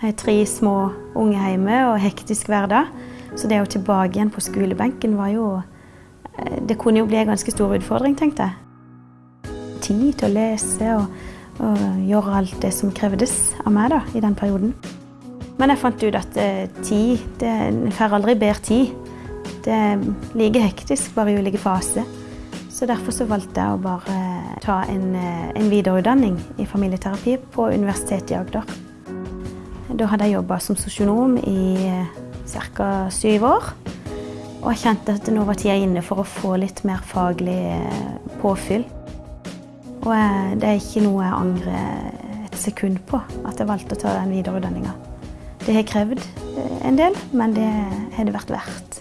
Jeg har tre små unge hjemme og hektisk hverdag. Så det å tilbake igjen på skolebenken var jo eh, Det kunne jo bli en ganske stor utfordring, tenkte jeg. Tid til å lese og, og gjøre alt det som krevdes av meg da, i den perioden. Men jeg fant ut at eh, tid det, En får aldri bedre tid. Det er like hektisk, bare i ulike faser. Så derfor så valgte jeg å bare ta en, eh, en videreutdanning i familieterapi på Universitetet i Agder. Da hadde jeg jobba som sosionom i ca. syv år. Og jeg kjente at nå var tida inne for å få litt mer faglig eh, påfyll. Og det er ikke noe jeg angrer et sekund på, at jeg valgte å ta den videreutdanninga. Det har krevd eh, en del, men det har det vært verdt.